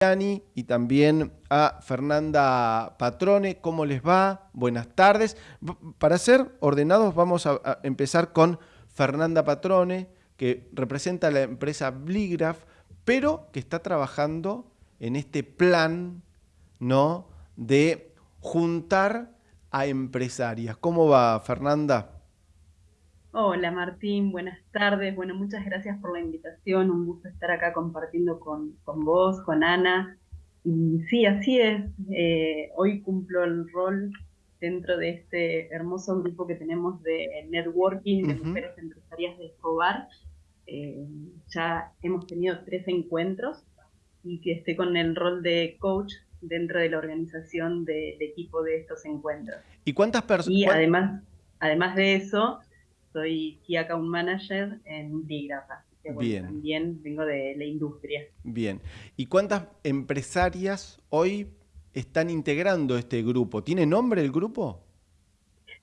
y también a Fernanda Patrone. ¿Cómo les va? Buenas tardes. Para ser ordenados vamos a, empezar con Fernanda Patrone, que representa la empresa Bligraph, pero que está trabajando en este plan ¿no? de juntar a empresarias. ¿Cómo va, Fernanda? Hola Martín, buenas tardes. Bueno, muchas gracias por la invitación. Un gusto estar acá compartiendo con, vos, con Ana. Y sí, así es. Eh, hoy cumplo el rol dentro de este hermoso grupo que tenemos de networking de mujeres empresarias de Escobar. Eh, ya hemos tenido tres encuentros y que esté con el rol de coach dentro de la organización de, equipo de estos encuentros. ¿Y cuántas personas? Y además, además de eso, soy Key Account Manager en Digrafa. Bien. también vengo de la industria. Bien. ¿Y cuántas empresarias hoy están integrando este grupo? ¿Tiene nombre el grupo?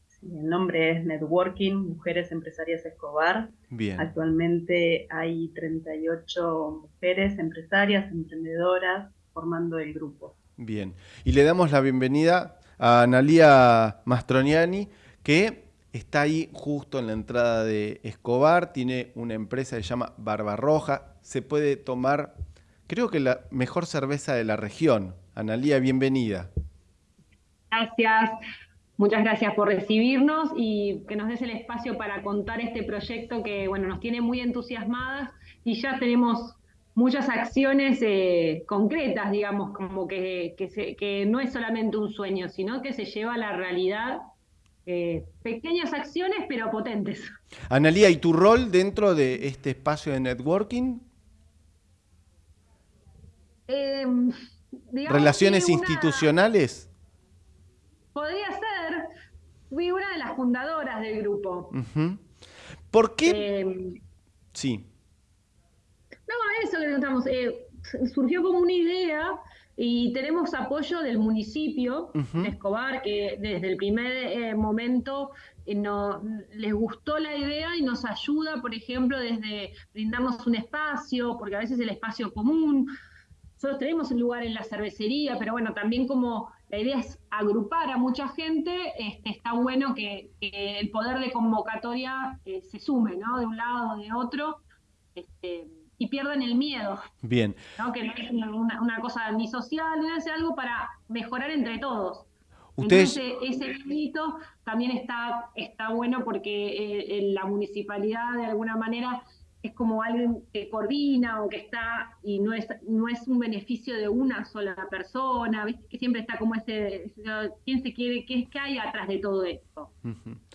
Sí, el nombre es Networking Mujeres Empresarias Escobar. Bien. Actualmente hay 38 mujeres empresarias, emprendedoras, formando el grupo. Bien. Y le damos la bienvenida a Analia Mastroniani, que Está ahí justo en la entrada de Escobar, tiene una empresa que se llama Barbarroja, se puede tomar, creo que la mejor cerveza de la región. Analía, bienvenida. Gracias, muchas gracias por recibirnos y que nos des el espacio para contar este proyecto que bueno, nos tiene muy entusiasmadas y ya tenemos muchas acciones eh, concretas, digamos, como que, que no es solamente un sueño, sino que se lleva a la realidad eh, pequeñas acciones pero potentes. Analía, ¿y tu rol dentro de este espacio de networking? Em, ¿Relaciones institucionales? Podría ser. Fui una de las fundadoras del grupo. ¿Por qué? Em, sí. No, eso que contamos. Eh, surgió como una idea y tenemos apoyo del municipio de Escobar, que desde el primer eh, momento eh, no, les gustó la idea y nos ayuda, por ejemplo, desde brindarnos un espacio, porque a veces el espacio común, nosotros tenemos un lugar en la cervecería, pero bueno, también como la idea es agrupar a mucha gente, este, está bueno que, el poder de convocatoria eh, se sume, ¿no? De un lado o de otro. Este, y pierdan el miedo. Bien. Que no es una, cosa ni social, es algo para mejorar entre todos. Entonces, ese grito también está, está bueno porque eh, la municipalidad de alguna manera es como alguien que coordina o que está y no es, no es un beneficio de una sola persona, ¿viste? que siempre está como ese, quién se quiere, qué, qué hay atrás de todo esto.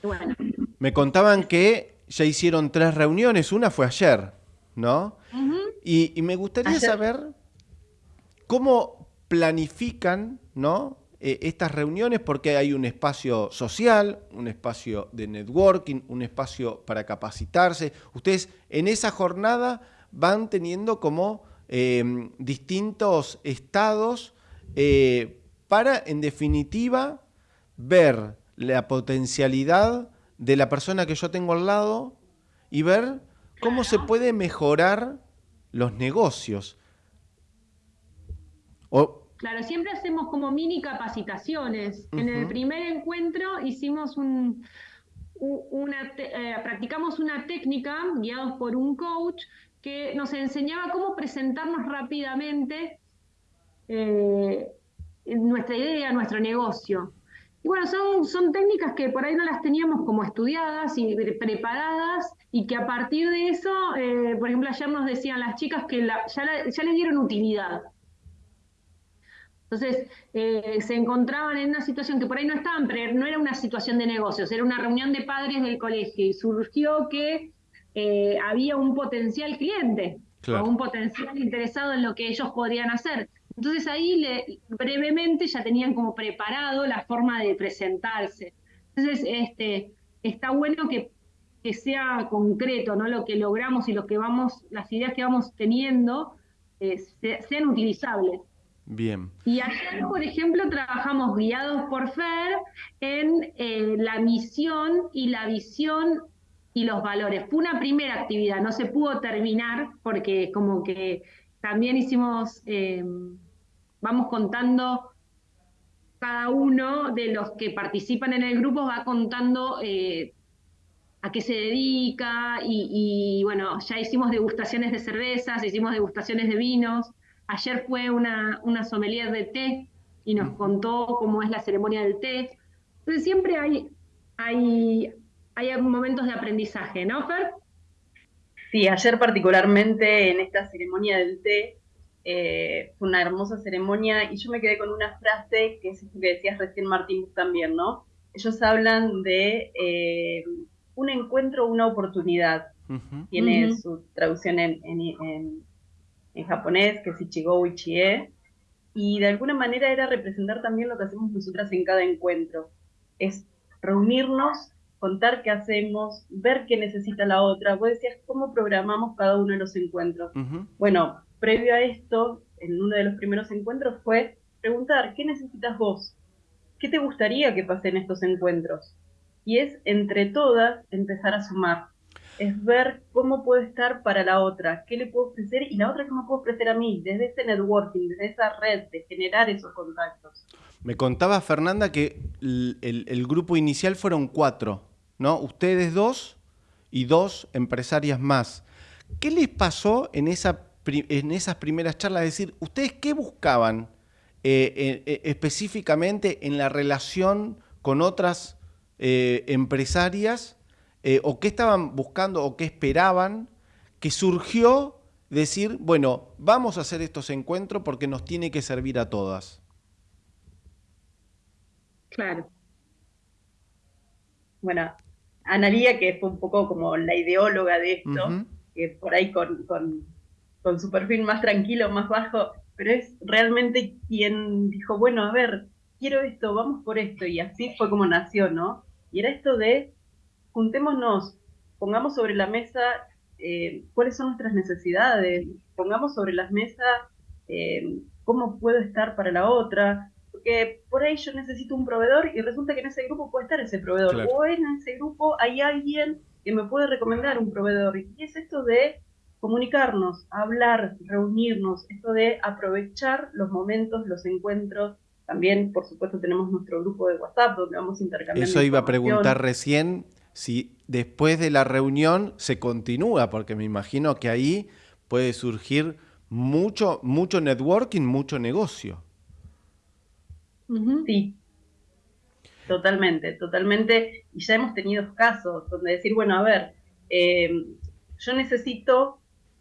bueno. Me contaban que ya hicieron tres reuniones, una fue ayer. ¿No? y, me gustaría saber cómo planifican, ¿no? Eh, estas reuniones porque hay un espacio social, un espacio de networking, un espacio para capacitarse. Ustedes en esa jornada van teniendo como em, distintos estados eh, para, en definitiva, ver la potencialidad de la persona que yo tengo al lado y ver cómo se puede mejorar los negocios. Claro, siempre hacemos como mini capacitaciones. En el primer encuentro hicimos un, una eh, practicamos una técnica guiados por un coach que nos enseñaba cómo presentarnos rápidamente eh, nuestra idea, nuestro negocio. Y bueno, son, son técnicas que por ahí no las teníamos como estudiadas y preparadas y que a partir de eso, eh, por ejemplo, ayer nos decían las chicas que ya, ya les dieron utilidad. Entonces, eh, se encontraban en una situación que por ahí no estaban, pero no era una situación de negocios, era una reunión de padres del colegio y surgió que eh, había un potencial cliente o un potencial interesado en lo que ellos podrían hacer. Entonces ahí le, brevemente ya tenían como preparado la forma de presentarse. Entonces, este, está bueno que, sea concreto, ¿no? Lo que logramos y lo que vamos, las ideas que vamos teniendo eh, sean utilizables. Bien. Y ayer, por ejemplo, trabajamos guiados por FER en eh, la misión y la visión y los valores. Fue una primera actividad, no se pudo terminar porque como que también hicimos eh, vamos contando, cada uno de los que participan en el grupo va contando eh, a qué se dedica y, bueno, ya hicimos degustaciones de cervezas, hicimos degustaciones de vinos. Ayer fue una, una sommelier de té y nos contó cómo es la ceremonia del té. Entonces siempre hay, hay, hay momentos de aprendizaje, ¿no, Fer? Sí, ayer particularmente en esta ceremonia del té eh, fue una hermosa ceremonia y yo me quedé con una frase que es esto que decías recién Martín también, ¿no? Ellos hablan de eh, un encuentro, una oportunidad. Tiene su traducción en, en, japonés, que es Ichigo Ichie, y de alguna manera era representar también lo que hacemos nosotras en cada encuentro. Es reunirnos, contar qué hacemos, ver qué necesita la otra. Vos decías, ¿cómo programamos cada uno de los encuentros? Bueno, previo a esto, en uno de los primeros encuentros fue preguntar, ¿qué necesitas vos? ¿Qué te gustaría que pase en estos encuentros? y es entre todas empezar a sumar. Es ver cómo puedo estar para la otra, qué le puedo ofrecer y la otra qué me puedo ofrecer a mí, desde ese networking, desde esa red, de generar esos contactos. Me contaba Fernanda que el, grupo inicial fueron cuatro, ¿no? Ustedes dos y dos empresarias más. ¿Qué les pasó en, esa, en esas primeras charlas? Decir, ¿ustedes qué buscaban eh, eh, específicamente en la relación con otras eh, empresarias eh, o qué estaban buscando o qué esperaban que surgió decir, bueno, vamos a hacer estos encuentros porque nos tiene que servir a todas? Claro. Bueno, Analía, que fue un poco como la ideóloga de esto, que por ahí con, con, con su perfil más tranquilo, más bajo, pero es realmente quien dijo, bueno, a ver, quiero esto, vamos por esto, y así fue como nació, ¿no? Y era esto de juntémonos, pongamos sobre la mesa eh, cuáles son nuestras necesidades, pongamos sobre la mesa eh, cómo puedo estar para la otra, porque por ahí yo necesito un proveedor y resulta que en ese grupo puede estar ese proveedor, o en ese grupo hay alguien que me puede recomendar un proveedor. Y es esto de comunicarnos, hablar, reunirnos, esto de aprovechar los momentos, los encuentros, también, por supuesto, tenemos nuestro grupo de WhatsApp donde vamos intercambiando. Eso iba a preguntar recién si después de la reunión se continúa, porque me imagino que ahí puede surgir mucho, mucho networking, mucho negocio. Sí, totalmente, totalmente. Y ya hemos tenido casos donde decir, bueno, a ver, eh, yo necesito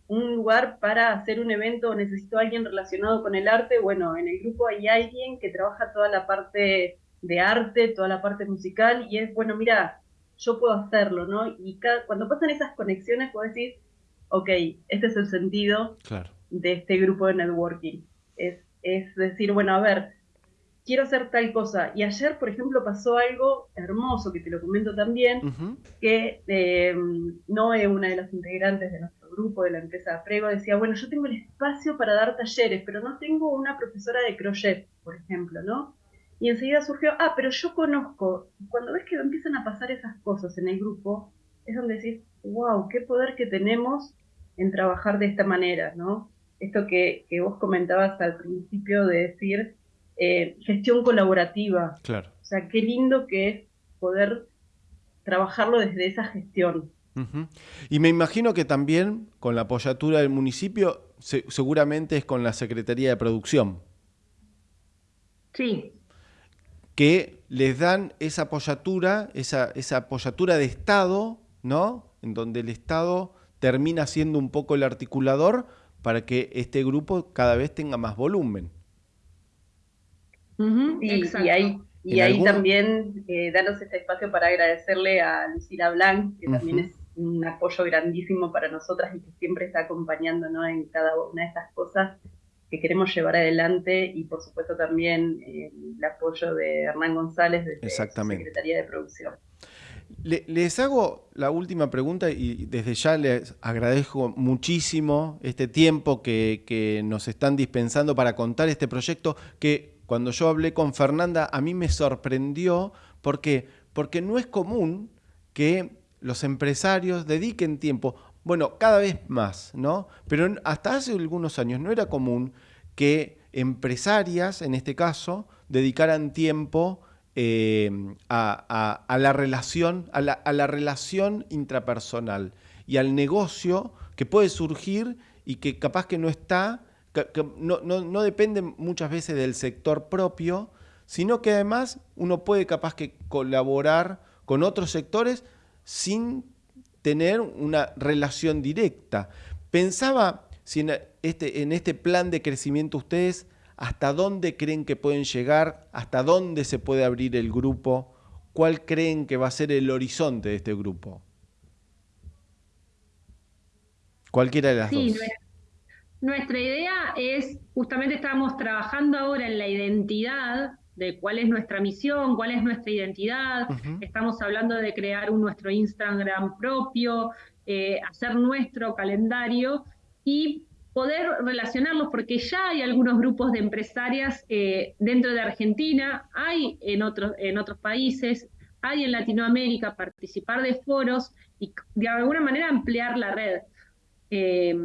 un lugar para hacer un evento, necesito a alguien relacionado con el arte, bueno, en el grupo hay alguien que trabaja toda la parte de arte, toda la parte musical, y es, bueno, mira, yo puedo hacerlo, ¿no? Y cuando pasan esas conexiones, puedo decir, ok, este es el sentido de este grupo de networking. Es, es decir, bueno, a ver, quiero hacer tal cosa. Y ayer, por ejemplo, pasó algo hermoso, que te lo comento también, que eh, no es una de las integrantes de nuestro grupo de la empresa Prego, decía, bueno, yo tengo el espacio para dar talleres, pero no tengo una profesora de crochet, por ejemplo, ¿no? Y enseguida surgió, ah, pero yo conozco. Cuando ves que empiezan a pasar esas cosas en el grupo, es donde decís, wow, qué poder que tenemos en trabajar de esta manera, ¿no? Esto que, que vos comentabas al principio de decir, eh, gestión colaborativa. Claro. O sea, qué lindo que es poder trabajarlo desde esa gestión. Y me imagino que también con la apoyatura del municipio, seguramente es con la Secretaría de Producción. Sí. Que les dan esa apoyatura, esa, esa apoyatura de Estado, ¿no? En donde el Estado termina siendo un poco el articulador para que este grupo cada vez tenga más volumen y ahí, y ahí también eh, danos este espacio para agradecerle a Lucila Blanc, que también es un apoyo grandísimo para nosotras y que siempre está acompañándonos en cada una de estas cosas que queremos llevar adelante y por supuesto también eh, el apoyo de Hernán González de la Secretaría de Producción. les hago la última pregunta y desde ya les agradezco muchísimo este tiempo que, que nos están dispensando para contar este proyecto que cuando yo hablé con Fernanda, a mí me sorprendió porque, porque no es común que los empresarios dediquen tiempo, bueno, cada vez más, ¿no? Pero hasta hace algunos años no era común que empresarias, en este caso, dedicaran tiempo eh, a, la relación, a la, relación intrapersonal y al negocio que puede surgir y que capaz que no está, no, no, depende muchas veces del sector propio, sino que además uno puede capaz que colaborar con otros sectores sin tener una relación directa. Pensaba si en este, en este plan de crecimiento ustedes hasta dónde creen que pueden llegar, hasta dónde se puede abrir el grupo, cuál creen que va a ser el horizonte de este grupo. Cualquiera de las dos. Nuestra idea es, justamente estamos trabajando ahora en la identidad de cuál es nuestra misión, cuál es nuestra identidad. Estamos hablando de crear un, nuestro Instagram propio, eh, hacer nuestro calendario y poder relacionarlos, porque ya hay algunos grupos de empresarias eh, dentro de Argentina, hay en otros, en otros países, hay en Latinoamérica, participar de foros y de alguna manera ampliar la red. Eh,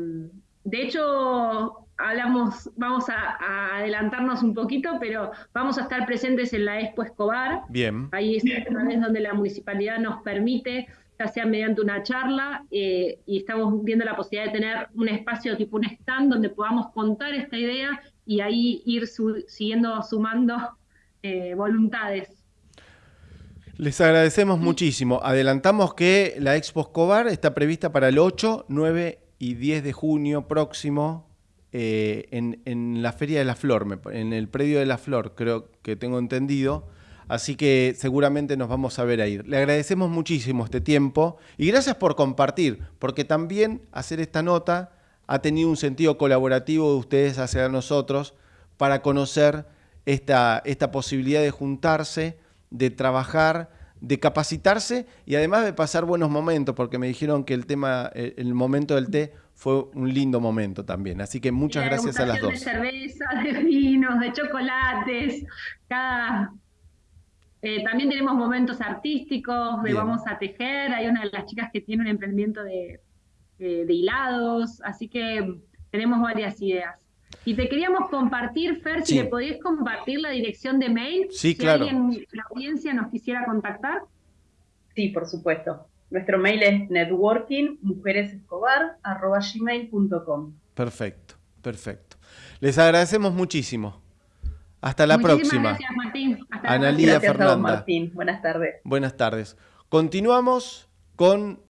de hecho, hablamos, vamos a, adelantarnos un poquito, pero vamos a estar presentes en la Expo Escobar. Bien. Ahí es una vez donde la municipalidad nos permite ya sea mediante una charla, eh, y estamos viendo la posibilidad de tener un espacio tipo un stand donde podamos contar esta idea y ahí ir siguiendo sumando eh, voluntades. Les agradecemos muchísimo. Adelantamos que la Expo Escobar está prevista para el 8, 9 y 10 de junio próximo eh, en, en, la Feria de la Flor, en el predio de la Flor, creo que tengo entendido. Así que seguramente nos vamos a ver ahí. Le agradecemos muchísimo este tiempo y gracias por compartir, porque también hacer esta nota ha tenido un sentido colaborativo de ustedes hacia nosotros para conocer esta, esta posibilidad de juntarse, de trabajar, de capacitarse y además de pasar buenos momentos, porque me dijeron que el tema, el momento del té fue un lindo momento también. Así que muchas gracias a las dos. De cerveza, de vinos, de chocolates, cada eh, también tenemos momentos artísticos, de vamos a tejer, hay una de las chicas que tiene un emprendimiento de, hilados, así que tenemos varias ideas. Y te queríamos compartir, Fer, si le podías compartir la dirección de mail, sí, si alguien de la audiencia nos quisiera contactar. Sí, por supuesto. Nuestro mail es networkingmujeresescobar.gmail.com Perfecto, perfecto. Les agradecemos muchísimo. Hasta la próxima. Gracias, Martín. Hasta Analía Fernanda. Martín. Buenas tardes. Buenas tardes. Continuamos con